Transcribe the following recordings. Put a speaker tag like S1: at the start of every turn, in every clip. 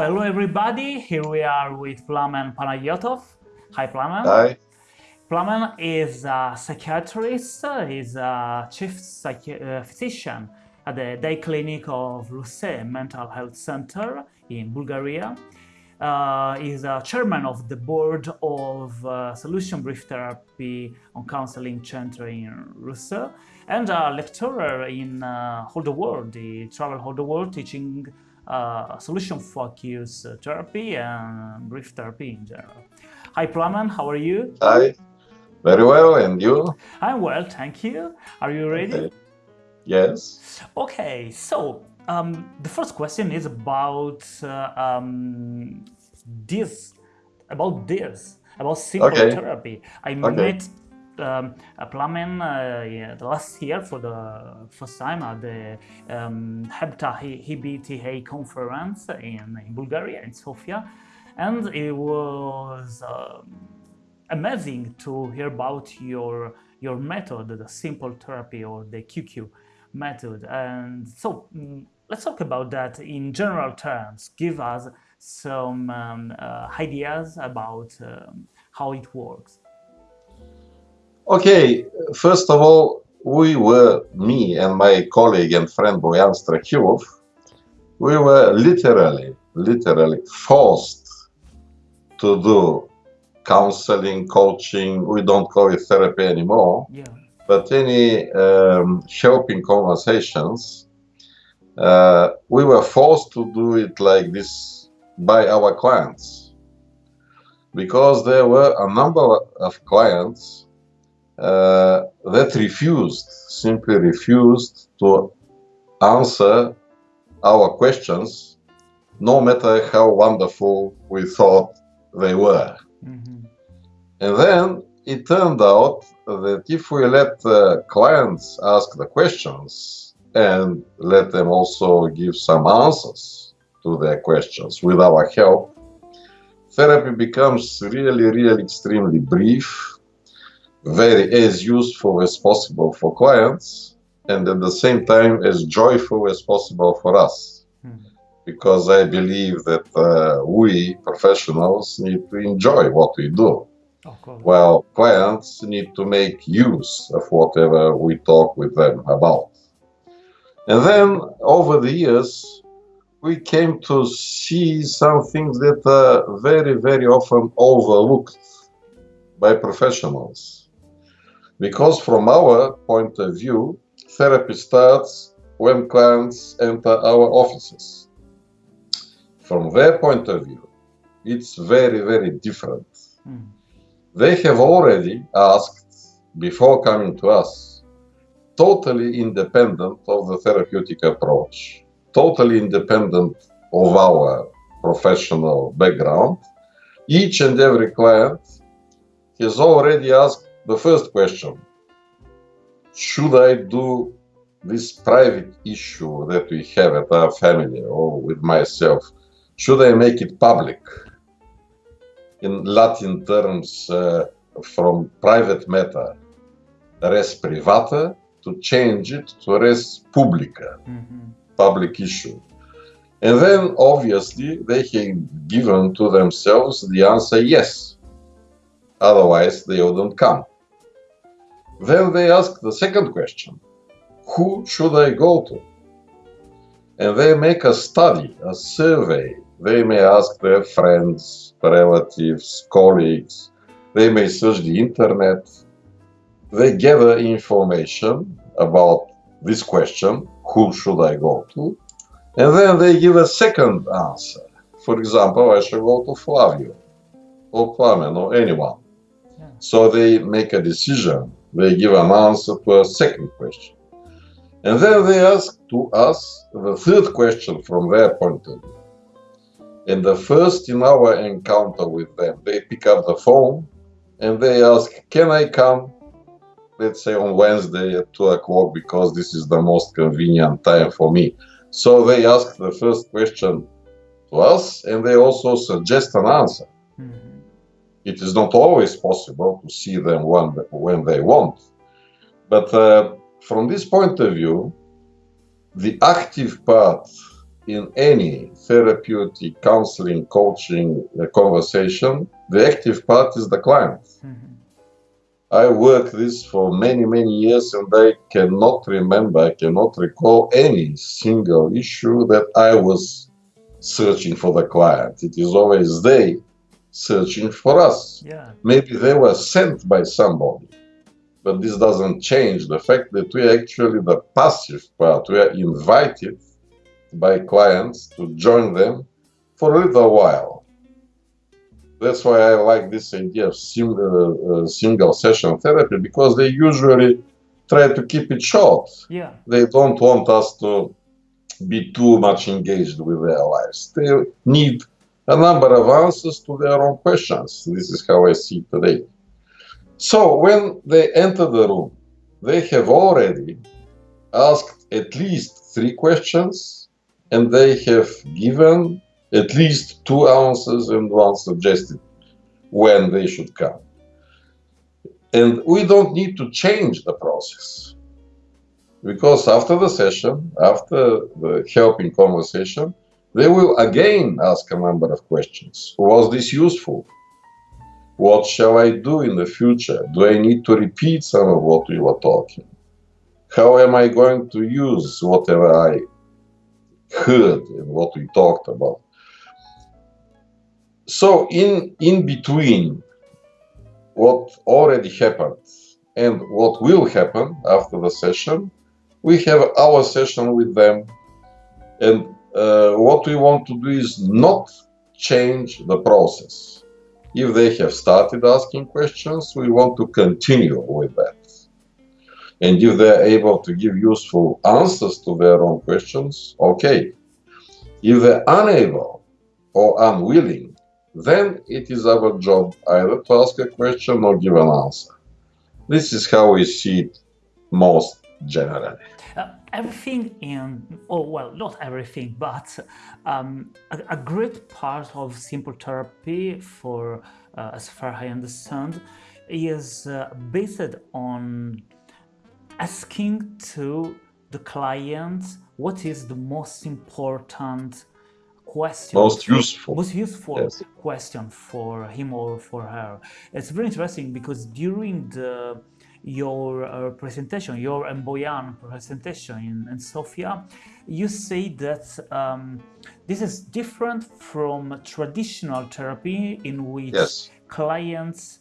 S1: hello everybody. Here we are with Plamen Panayotov. Hi, Plamen.
S2: Hi.
S1: Plamen is a psychiatrist. He's a chief psychi- uh, physician at the day clinic of Ruse Mental Health Center in Bulgaria. Uh, he's a chairman of the board of uh, Solution Brief Therapy on Counseling Center in Russe and a lecturer in uh, Whole the World. He traveled all the world teaching uh, solution focused therapy and brief therapy in general. Hi, Plamen, how are you?
S2: Hi. Very well, and you?
S1: I'm well, thank you. Are you ready?
S2: Okay. Yes.
S1: Okay, so um, the first question is about uh, um, this, about this, about simple
S2: Okay.
S1: therapy. I
S2: Okay.
S1: met um, Plamen uh, yeah, the last year for the first time at the um, Hebta EBTA conference in, in Bulgaria, in Sofia, and it was um, amazing to hear about your your method, the simple therapy or the QQ method. And so mm, let's talk about that in general terms. Give us some um, uh, ideas about um, how it works.
S2: Okay. First of all, we were, me and my colleague and friend Boyan Strahilov, we were literally, literally forced to do counseling, coaching. We don't call it therapy anymore.
S1: Yeah.
S2: but any um, helping conversations, uh, we were forced to do it like this by our clients because there were a number of clients uh, that refused, simply refused to answer our questions, no matter how wonderful we thought they were.
S1: Mhm.
S2: And then it turned out that if we let the clients ask the questions and let them also give some answers to their questions with our help, therapy becomes really, really extremely brief, very as useful as possible for clients, and at the same time as joyful as possible for us.
S1: Mhm.
S2: Because I believe that uh, we professionals need to enjoy what we do well, clients need to make use of whatever we talk with them about. And then over the years, we came to see some things that are very, very often overlooked by professionals. Because from our point of view, therapy starts when clients enter our offices. From their point of view, it's very, very different
S1: Mm.
S2: they have already asked before coming to us totally independent of the therapeutic approach totally independent of our professional background each and every client has already asked the first question should i do this private issue that we have at our family or with myself should i make it public in Latin terms uh, from private matter, res privata, to change it to res publica,
S1: Mhm.
S2: public issue. And then obviously they have given to themselves the answer yes. Otherwise they wouldn't come. Then they ask the second question Who should I go to? And they make a study, a survey. They may ask their friends, relatives, colleagues. They may search the internet. They gather information about this question who should I go to? And then they give a second answer. For example, I should go to Flavio or Plamen or anyone.
S1: Yeah.
S2: So they make a decision. They give an answer to a second question. And then they ask to us the third question from their point of view. And the first in our encounter with them, they pick up the phone and they ask, Can I come, let's say on Wednesday at 2 o'clock, because this is the most convenient time for me? So they ask the first question to us and they also suggest an answer. It is not always possible to see them when, when they want. But uh, from this point of view, the active part in any therapeutic counseling, coaching uh, conversation, the active part is the client.
S1: Mhm.
S2: I worked this for many, many years and I cannot remember, I cannot recall any single issue that I was searching for the client. It is always they searching for us.
S1: Yeah.
S2: Maybe they were sent by somebody, but this doesn't change the fact that we are actually the passive part. We are invited by clients to join them for a little while. That's why I like this idea of single, uh, single session therapy because they usually try to keep it short.
S1: Yeah.
S2: They don't want us to be too much engaged with their lives. They need a number of answers to their own questions. This is how I see today. So when they enter the room, they have already asked at least three questions and they have given at least two answers and one suggested when they should come. And we don't need to change the process because after the session, after the helping conversation, they will again ask a number of questions. Was this useful? What shall I do in the future? Do I need to repeat some of what we were talking? How am I going to use whatever I heard and what we talked about? So in in between what already happened and what will happen after the session, we have our session with them and uh, what we want to do is not change the process. If they have started asking questions, we want to continue with that. And if they're able to give useful answers to their own questions, okay. If they're unable or unwilling, then it is our job either to ask a question or give an answer. This is how we see it most generally.
S1: Uh, everything in, oh, well, not everything, but um, a, a great part of simple therapy, for uh, as far I understand, is uh, based on asking to the client what is the most important question
S2: Most useful.
S1: most useful
S2: Yes.
S1: question for him or for her. It's very interesting because during the your uh, presentation, your and Boyan presentation in, in Sofia, you say that um, this is different from traditional therapy in which
S2: Yes.
S1: clients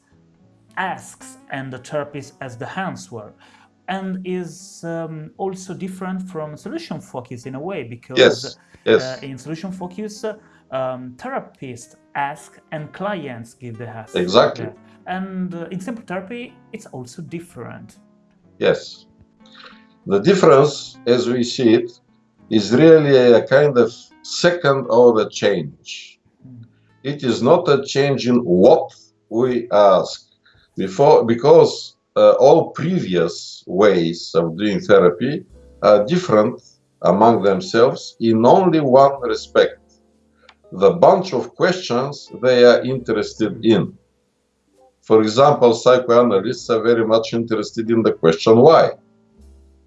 S1: asks and the therapist as the answer and is um, also different from solution focus in a way because
S2: Yes. Yes.
S1: uh, in solution focus, uh, um, therapists ask and clients give the answer.
S2: Exactly.
S1: Yeah. And uh, in simple therapy, it's also different.
S2: Yes. The difference, as we see it, is really a kind of second order change. It is not a change in what we ask before, because uh, all previous ways of doing therapy are different among themselves in only one respect the bunch of questions they are interested in. For example, psychoanalysts are very much interested in the question why.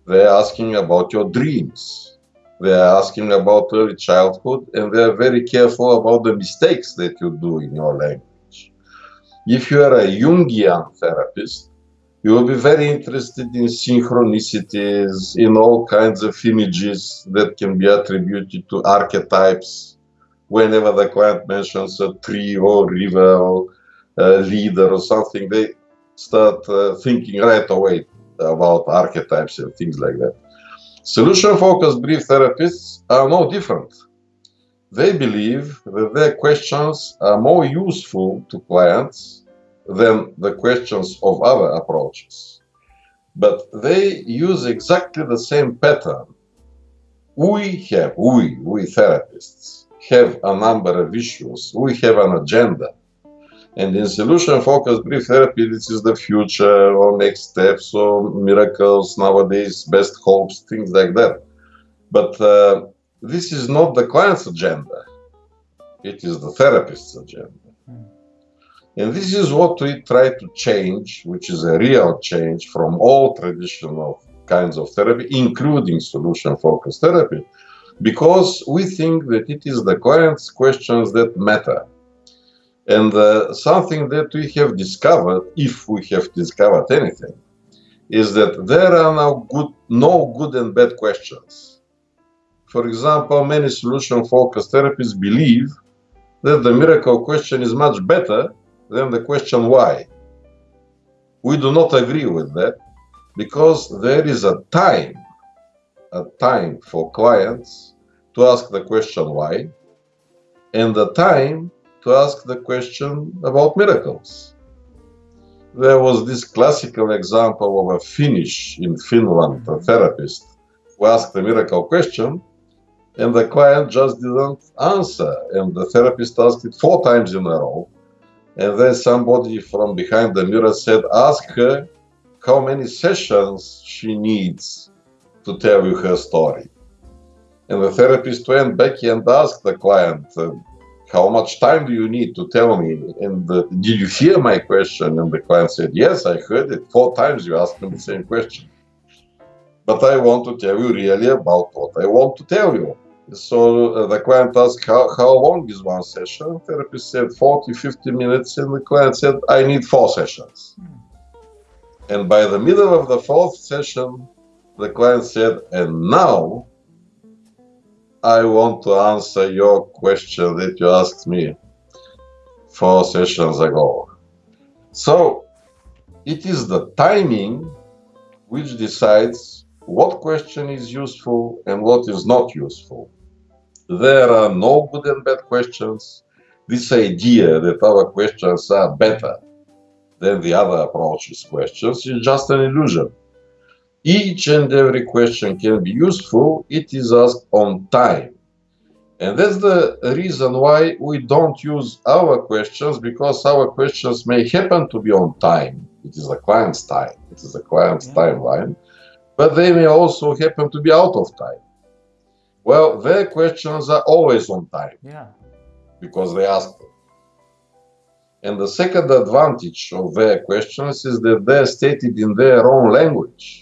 S2: They're asking about your dreams. They're asking about early childhood, and they're very careful about the mistakes that you do in your language. If you are a Jungian therapist, you will be very interested in synchronicities, in all kinds of images that can be attributed to archetypes. Whenever the client mentions a tree or river or leader or something, they start uh, thinking right away about archetypes and things like that. Solution focused brief therapists are no different. They believe that their questions are more useful to clients than the questions of other approaches. But they use exactly the same pattern. We have, we, we therapists, have a number of issues. We have an agenda. And in solution focused brief therapy, this is the future or next steps or miracles nowadays, best hopes, things like that. But uh, this is not the client's agenda, it is the therapist's agenda. And this is what we try to change, which is a real change from all traditional kinds of therapy, including solution focused therapy. because we think that it is the client's questions that matter. And uh, something that we have discovered, if we have discovered anything, is that there are no good, no good and bad questions. For example, many solution-focused therapists believe that the miracle question is much better than the question why. We do not agree with that because there is a time, a time for clients to ask the question why, and the time to ask the question about miracles. There was this classical example of a Finnish in Finland, a therapist, who asked the miracle question, and the client just didn't answer. And the therapist asked it four times in a row. And then somebody from behind the mirror said, Ask her how many sessions she needs to tell you her story. And the therapist went back and asked the client, uh, How much time do you need to tell me? And uh, did you hear my question? And the client said, Yes, I heard it. Four times you asked me the same question. But I want to tell you really about what I want to tell you. So uh, the client asked, how, how long is one session? Therapist said 40, 50 minutes. And the client said, I need four sessions. And by the middle of the fourth session, the client said, and now I want to answer your question that you asked me four sessions ago. So it is the timing which decides what question is useful and what is not useful. There are no good and bad questions. This idea that our questions are better than the other approaches questions is just an illusion. Each and every question can be useful, it is asked on time. And that's the reason why we don't use our questions, because our questions may happen to be on time. It is the client's time, it is the client's yeah. timeline, but they may also happen to be out of time. Well, their questions are always on time.
S1: Yeah.
S2: Because they ask them. And the second advantage of their questions is that they're stated in their own language,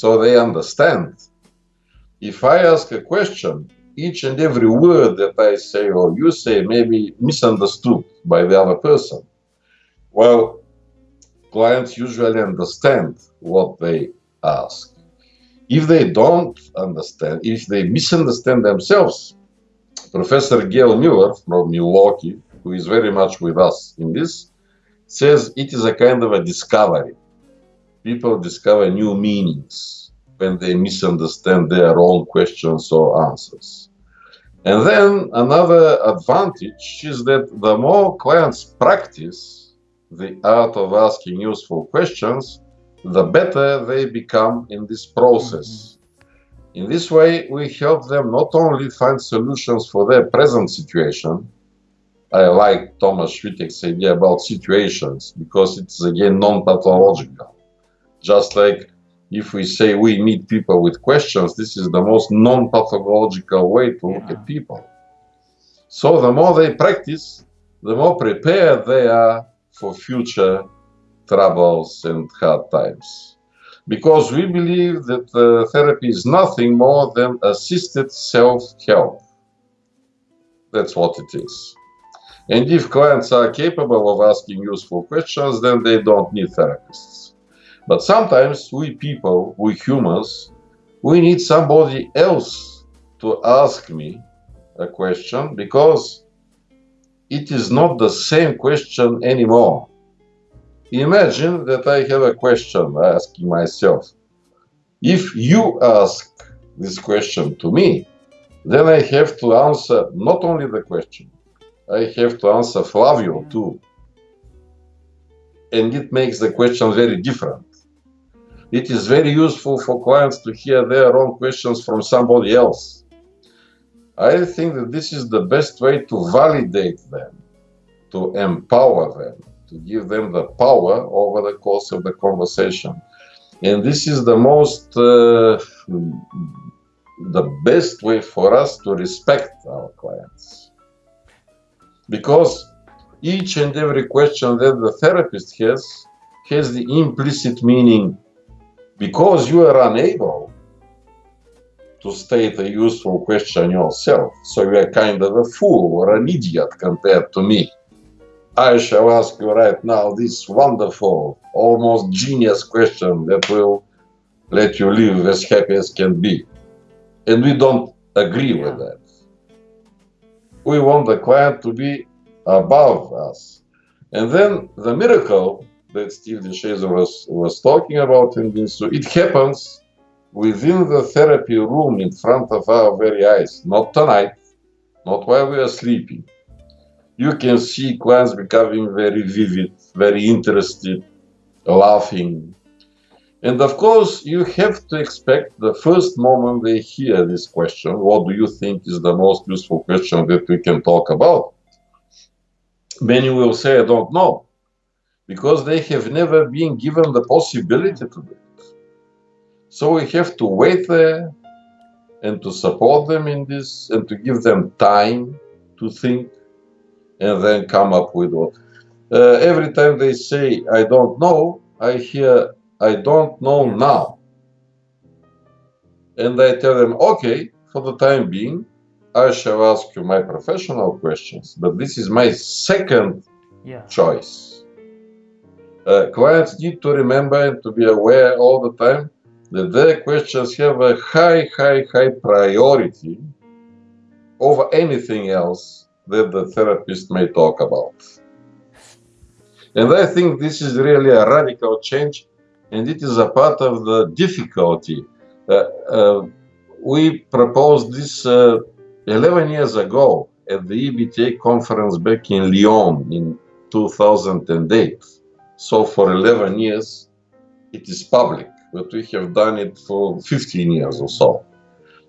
S2: so they understand. If I ask a question, each and every word that I say or you say may be misunderstood by the other person. Well, clients usually understand what they ask. If they don't understand, if they misunderstand themselves, Professor Gale Miller from Milwaukee who is very much with us in this, says it is a kind of a discovery. People discover new meanings when they misunderstand their own questions or answers. And then another advantage is that the more clients practice the art of asking useful questions, the better they become in this process. Mm -hmm. In this way, we help them not only find solutions for their present situation, I like Thomas Schwittek's idea about situations because it's again non-pathological. Just like if we say we meet people with questions, this is the most non-pathological way to look at people. So the more they practice, the more prepared they are for future troubles and hard times. Because we believe that uh, therapy is nothing more than assisted self-help. That's what it is. And if clients are capable of asking useful questions, then they don't need therapists. But sometimes we people, we humans, we need somebody else to ask me a question because it is not the same question anymore. Imagine that I have a question asking myself. If you ask this question to me, then I have to answer not only the question, I have to answer Flavio too. And it makes the question very different. It is very useful for clients to hear their own questions from somebody else. I think that this is the best way to validate them, to empower them, to give them the power over the course of the conversation. And this is the most, uh, the best way for us to respect our clients because each and every question that the therapist has has the implicit meaning because you are unable to state a useful question yourself, so you are kind of a fool or an idiot compared to me. I shall ask you right now this wonderful, almost genius question that will let you live as happy as can be. And we don't agree with that. We want the client to be above us. And then the miracle that Steve de Shazer was, was talking about in this, so it happens within the therapy room in front of our very eyes, not tonight, not while we are sleeping. You can see clients becoming very vivid, very interested, laughing. And of course, you have to expect the first moment they hear this question, what do you think is the most useful question that we can talk about? Many will say, I don't know, because they have never been given the possibility to do it. So we have to wait there and to support them in this and to give them time to think and then come up with what. Uh, every time they say, I don't know, I hear, I don't know now. And I tell them, okay, for the time being, I shall ask you my professional questions, but this is my second yeah. choice. Uh, clients need to remember and to be aware all the time that their questions have a high, high, high priority over anything else that the therapist may talk about. And I think this is really a radical change, and it is a part of the difficulty. Uh, uh, we proposed this uh, 11 years ago at the EBTA conference back in Lyon in 2008. So for 11 years, it is public, but we have done it for 15 years or so.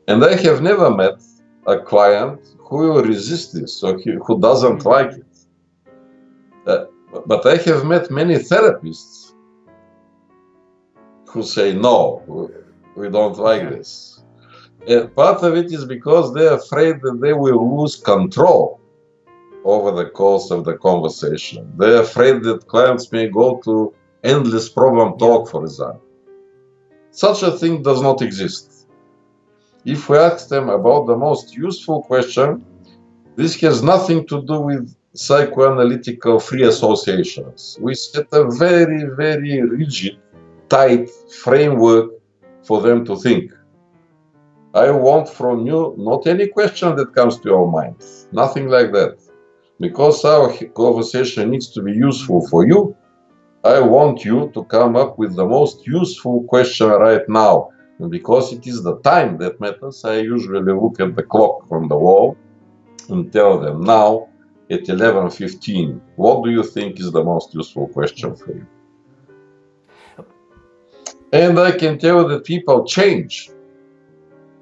S2: And I have never met a client who will resist this or who doesn't mm-hmm. like it. Uh, but I have met many therapists who say, no, we don't like this and part of it is because they're afraid that they will lose control over the course of the conversation. They're afraid that clients may go to endless problem talk, for example. Such a thing does not exist. If we ask them about the most useful question, this has nothing to do with psychoanalytical free associations. We set a very, very rigid, tight framework for them to think. I want from you not any question that comes to your mind, nothing like that. Because our conversation needs to be useful for you, I want you to come up with the most useful question right now. And because it is the time that matters, I usually look at the clock on the wall and tell them now at 11.15, what do you think is the most useful question for you? And I can tell that people change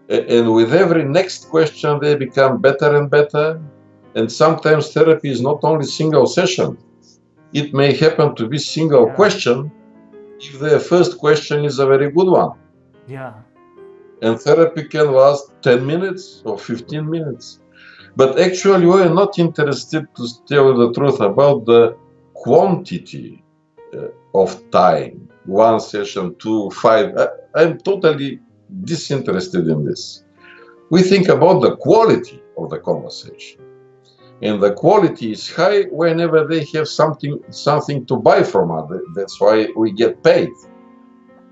S2: and with every next question, they become better and better. And sometimes therapy is not only single session. It may happen to be single yeah. question if the first question is a very good one.
S1: Yeah.
S2: And therapy can last 10 minutes or 15 minutes. But actually, we are not interested to tell the truth about the quantity uh, of time. One session, two, five. I, I'm totally disinterested in this. We think about the quality of the conversation. And the quality is high whenever they have something something to buy from us. That's why we get paid.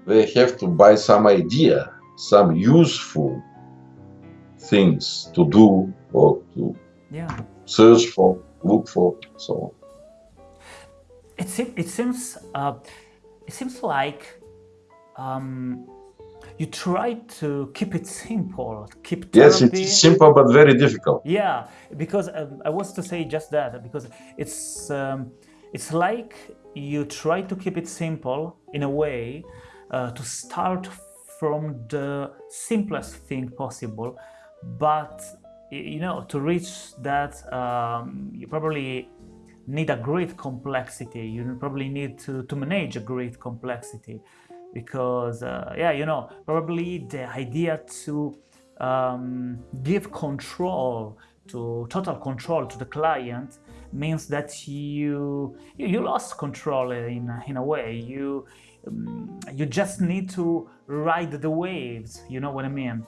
S2: They have to buy some idea, some useful things to do or to
S1: yeah.
S2: search for, look for, so on.
S1: It, seems, it seems uh, it seems like um, you try to keep it simple, keep
S2: Yes, it's simple but very difficult.
S1: Yeah, because um, I was to say just that because it's um, it's like you try to keep it simple in a way uh, to start from the simplest thing possible, but you know to reach that um, you probably need a great complexity. You probably need to, to manage a great complexity because uh, yeah you know probably the idea to um, give control to total control to the client means that you you, you lost control in, in a way. You um, you just need to ride the waves you know what I mean?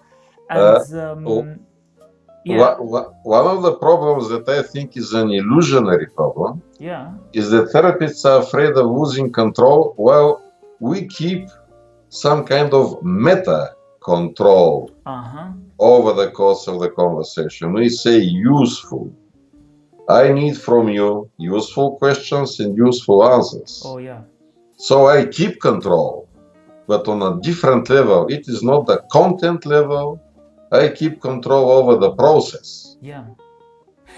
S1: And um,
S2: oh,
S1: yeah,
S2: One of the problems that I think is an illusionary problem
S1: yeah,
S2: is that therapists are afraid of losing control while we keep some kind of meta control
S1: uh-huh,
S2: over the course of the conversation. We say useful. I need from you useful questions and useful answers.
S1: oh yeah,
S2: So I keep control, but on a different level. It is not the content level. I keep control over the process.
S1: yeah.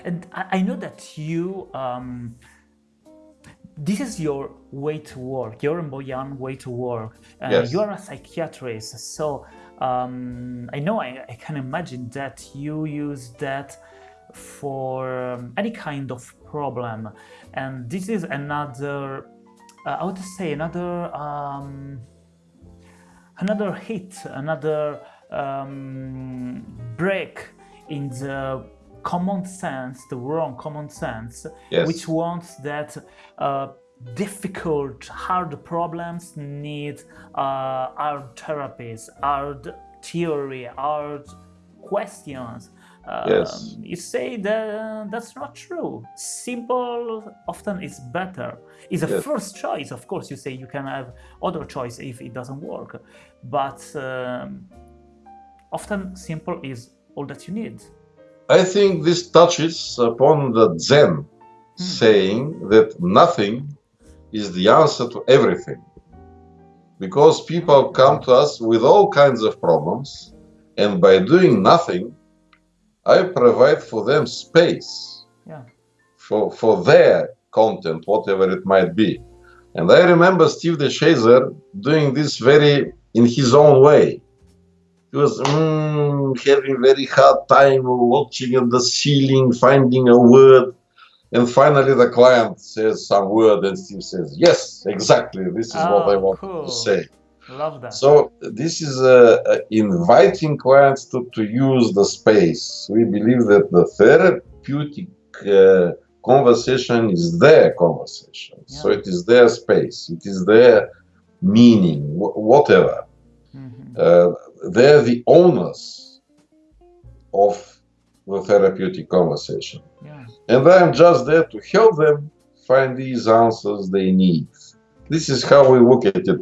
S1: And I, I know that you, um, this is your way to work, your and Boyan way to work. Uh,
S2: Yes.
S1: You are a psychiatrist, so um, I know I, I can imagine that you use that for um, any kind of problem. And this is another, uh, I would say, another. Um, another hit, another um, break in the common sense, the wrong common sense,
S2: Yes.
S1: which wants that uh, difficult, hard problems need uh, hard therapies, hard theory, hard questions. Um,
S2: Yes.
S1: You say that that's not true. Simple often is better. It's a
S2: Yes.
S1: first choice, of course. You say you can have other choice if it doesn't work, but um, often simple is all that you need.
S2: I think this touches upon the Zen hmm. saying that nothing is the answer to everything. Because people come to us with all kinds of problems, and by doing nothing, I provide for them space
S1: Yeah.
S2: for, for their content, whatever it might be. And I remember Steve de Shazer doing this very in his own way. He was mm, having very hard time watching at the ceiling, finding a word. And finally, the client says some word, and Steve says, Yes, exactly. This is what I
S1: Oh,
S2: want
S1: cool.
S2: to say.
S1: Love that.
S2: So, this is uh, uh, inviting clients to, to use the space. We believe that the therapeutic uh, conversation is their conversation. So, it is their space, it is their meaning, wh- whatever. Uh, they're the owners of the therapeutic conversation.
S1: yeah.
S2: And I'm just there to help them find these answers they need. This is how we look at it.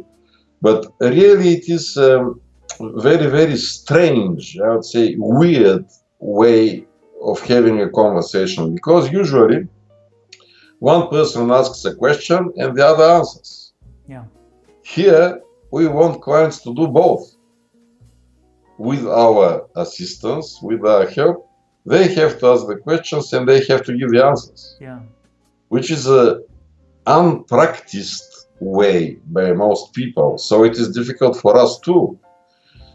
S2: But really, it is um, very, very strange, I would say, weird way of having a conversation because usually one person asks a question and the other answers.
S1: Yeah.
S2: Here, we want clients to do both. With our assistance, with our help, they have to ask the questions and they have to give the answers,
S1: Yeah.
S2: which is a unpracticed way by most people. So it is difficult for us too,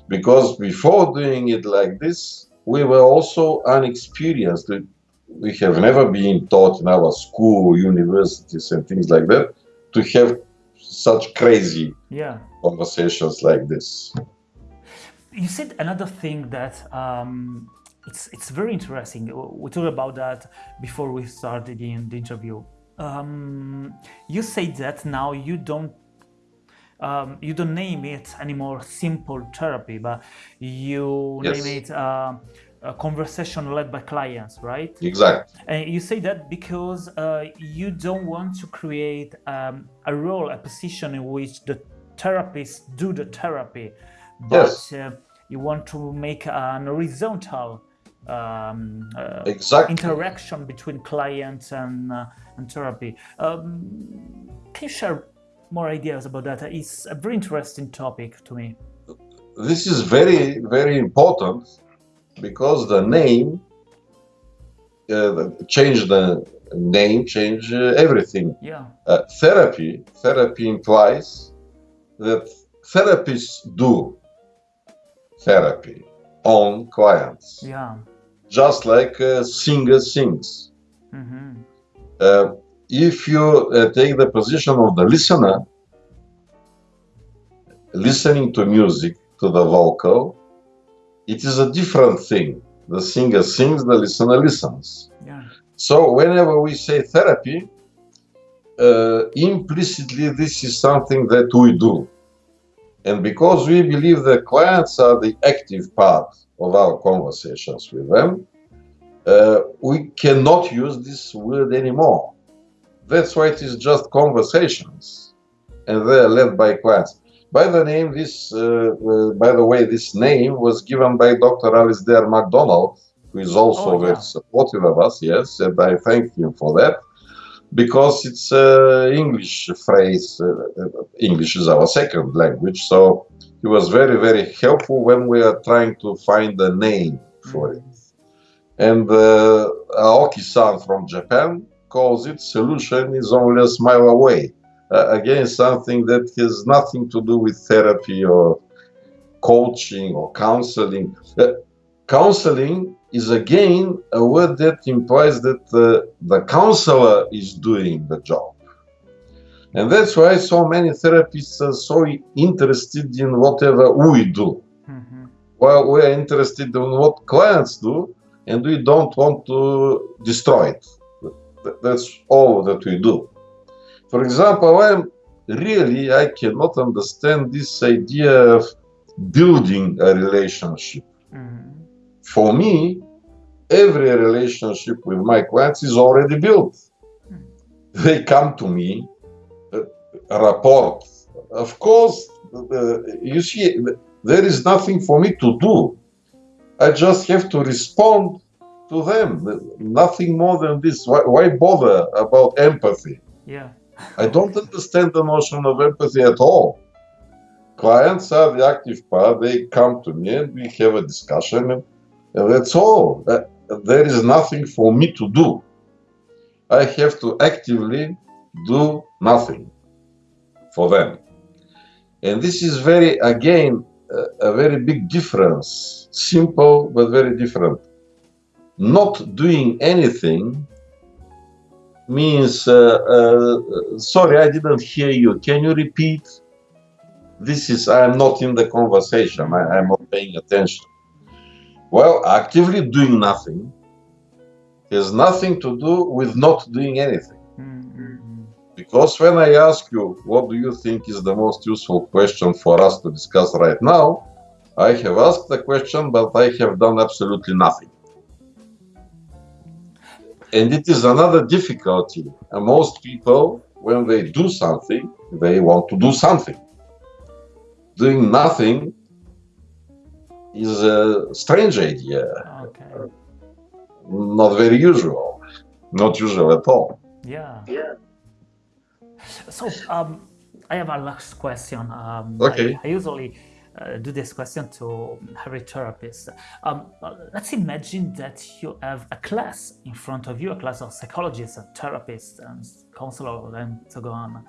S2: because before doing it like this, we were also unexperienced. We- have never been taught in our school, universities, and things like that to have such crazy
S1: Yeah.
S2: conversations like this.
S1: You said another thing that um, it's it's very interesting. We talked about that before we started in the interview. Um, you say that now you don't um, you don't name it anymore simple therapy, but you
S2: Yes.
S1: name it uh, a conversation led by clients, right?
S2: Exactly.
S1: And you say that because uh, you don't want to create um, a role, a position in which the therapists do the therapy, but
S2: Yes.
S1: uh, you want to make an horizontal um, uh,
S2: Exactly.
S1: interaction between client and, uh, and therapy. Um, can you share more ideas about that? It's a very interesting topic to me.
S2: This is very, very important because the name uh, change the name, change uh, everything.
S1: Yeah,
S2: Uh, therapy, therapy implies that therapists do therapy on clients,
S1: yeah.
S2: just like a singer sings.
S1: hmm
S2: Uh, if you uh, take the position of the listener, listening to music, to the vocal, it is a different thing. The singer sings, the listener listens.
S1: Yeah,
S2: So, whenever we say therapy, uh, implicitly this is something that we do. And because we believe the clients are the active part of our conversations with them, uh, we cannot use this word anymore. That's why it is just conversations, and they are led by clients. By the name, this, uh, uh, by the way, this name was given by Dr. Alasdair MacDonald, who is also
S1: Oh, yeah.
S2: very supportive of us. Yes, and I thank him for that because it's an English phrase. Uh, uh, English is our second language, so he was very, very helpful when we are trying to find a name for it. And uh, Aoki-san from Japan calls it "solution is only a smile away." Uh, again, something that has nothing to do with therapy or coaching or counseling. Uh, counseling is again a word that implies that uh, the counselor is doing the job. And that's why so many therapists are so interested in whatever we do.
S1: Mhm.
S2: While we're interested in what clients do, and we don't want to destroy it. That's all that we do. For example, I'm really I cannot understand this idea of building a relationship.
S1: Mhm.
S2: For me, every relationship with my clients is already built. They come to me, uh, rapport. Of course, uh, you see, there is nothing for me to do. I just have to respond to them. Nothing more than this. Why, why bother about empathy?
S1: Yeah.
S2: I don't understand the notion of empathy at all. Clients are the active part. They come to me and we have a discussion, and, and that's all. Uh, there is nothing for me to do. I have to actively do nothing for them. And this is very, again, a, a very big difference. Simple, but very different. Not doing anything means, uh, uh, sorry, I didn't hear you. Can you repeat? This is, I am not in the conversation. I am not paying attention. Well, actively doing nothing has nothing to do with not doing anything.
S1: Mhm.
S2: Because when I ask you, what do you think is the most useful question for us to discuss right now? I have asked the question, but I have done absolutely nothing. And it is another difficulty. And most people, when they do something, they want to do something. Doing nothing is a strange idea,
S1: Okay.
S2: not very usual, not usual at all.
S1: Yeah. Yeah. So um, I have a last question. Um,
S2: Okay.
S1: I, I usually uh, do this question to every therapist. Um, let's imagine that you have a class in front of you, a class of psychologists and therapists and counselors and so on.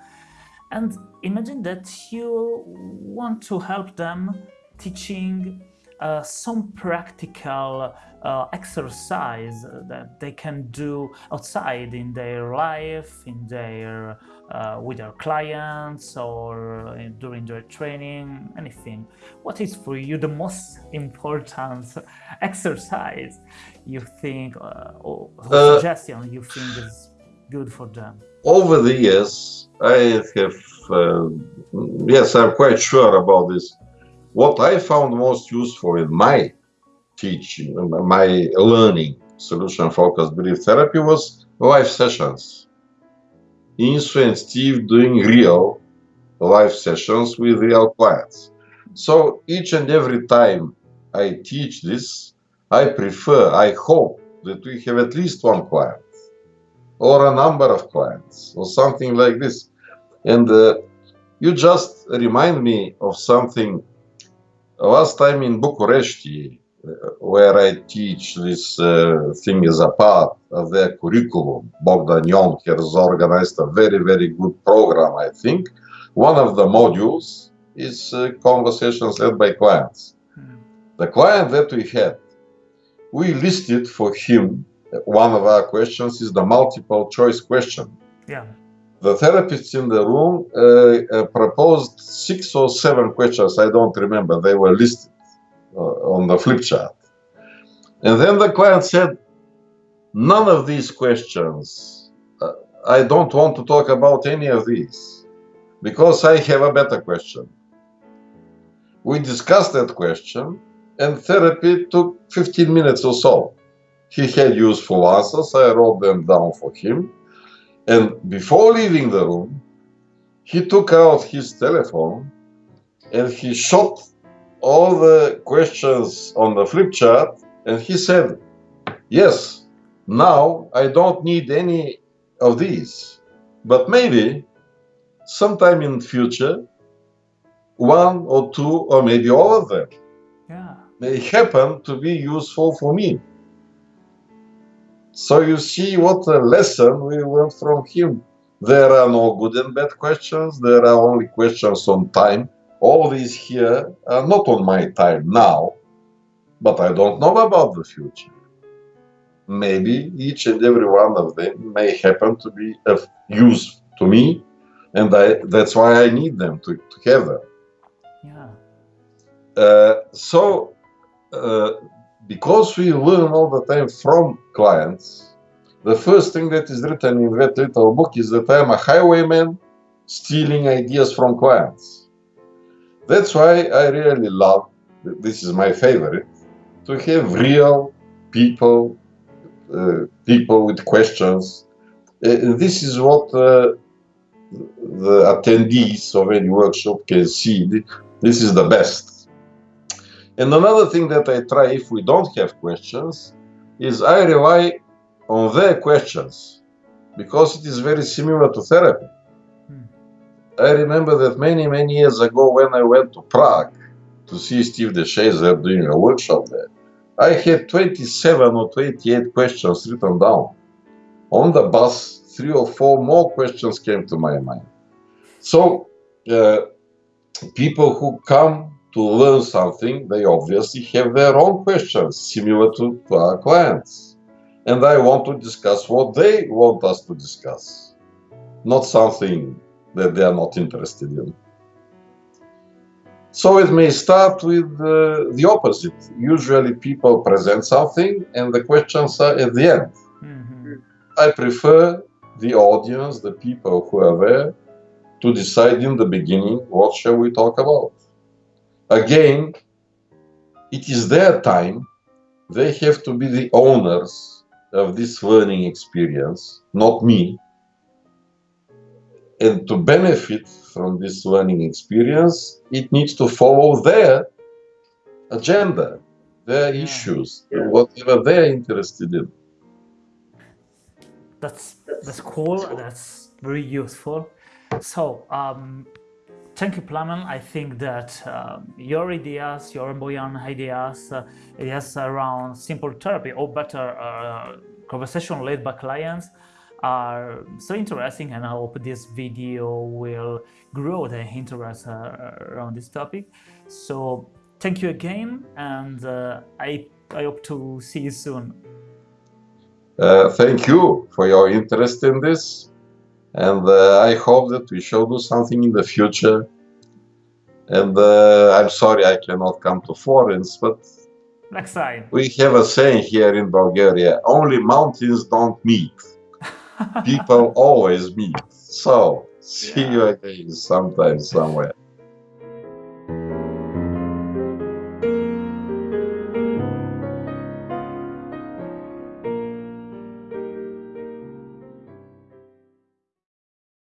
S1: And imagine that you want to help them teaching uh, some practical uh, exercise that they can do outside in their life, in their uh, with their clients or in, during their training, anything. What is for you the most important exercise you think uh, or
S2: Uh,
S1: suggestion you think is good for them?
S2: over the years, I have, uh, yes, I'm quite sure about this. What I found most useful in my teaching, my learning solution focused brief therapy was live sessions. Insoo and Steve doing real live sessions with real clients. So each and every time I teach this, I prefer, I hope that we have at least one client or a number of clients or something like this. And uh, you just remind me of something. Last time in Bucharest, where I teach this uh, thing as a part of their curriculum, Bogdan has organized a very, very good program, I think. One of the modules is uh, conversations led by clients.
S1: Hmm.
S2: The client that we had, we listed for him one of our questions is the multiple choice question.
S1: Yeah.
S2: The therapists in the room uh, uh, proposed six or seven questions. I don't remember. They were listed uh, on the flip chart. And then the client said, None of these questions, uh, I don't want to talk about any of these because I have a better question. we discussed that question, and therapy took 15 minutes or so. He had useful answers, I wrote them down for him. And before leaving the room, he took out his telephone and he shot all the questions on the flip chart and he said, Yes, now I don't need any of these, but maybe sometime in future, one or two or maybe all of them
S1: Yeah.
S2: may happen to be useful for me. So you see what a lesson we learned from him. There are no good and bad questions. There are only questions on time. All these here are not on my time now, but I don't know about the future. Maybe each and every one of them may happen to be of use to me, and I, that's why I need them to, to have them.
S1: Yeah.
S2: Uh, so, uh, because we learn all the time from clients, the first thing that is written in that little book is that I'm a highwayman stealing ideas from clients. That's why I really love, this is my favorite, to have real people, uh, people with questions. Uh, this is what uh, the attendees of any workshop can see. This is the best. And another thing that I try if we don't have questions is I rely on their questions because it is very similar to therapy.
S1: Hmm.
S2: I remember that many, many years ago when I went to Prague to see Steve de Shazer doing a workshop there, I had 27 or 28 questions written down. On the bus, three or four more questions came to my mind. So, uh, people who come to learn something, they obviously have their own questions similar to, to our clients. And I want to discuss what they want us to discuss, not something that they are not interested in. So it may start with uh, the opposite. Usually people present something and the questions are at the end.
S1: Mhm.
S2: I prefer the audience, the people who are there, to decide in the beginning what shall we talk about. Again, it is their time. They have to be the owners of this learning experience, not me. And to benefit from this learning experience, it needs to follow their agenda, their
S1: Yeah.
S2: issues, whatever they're interested in.
S1: That's that's cool. That's very useful. So, um, thank you, Plamen. I think that um, your ideas, your Boyan ideas, uh, ideas around simple therapy or better uh, conversation led by clients are so interesting, and I hope this video will grow the interest uh, around this topic. So, thank you again, and uh, I I hope to see you soon.
S2: Uh, thank you for your interest in this. And uh, I hope that we shall do something in the future. And uh, I'm sorry I cannot come to Florence, but
S1: Next time.
S2: we have a saying here in Bulgaria only mountains don't meet, people always meet. So, see you again sometime, somewhere.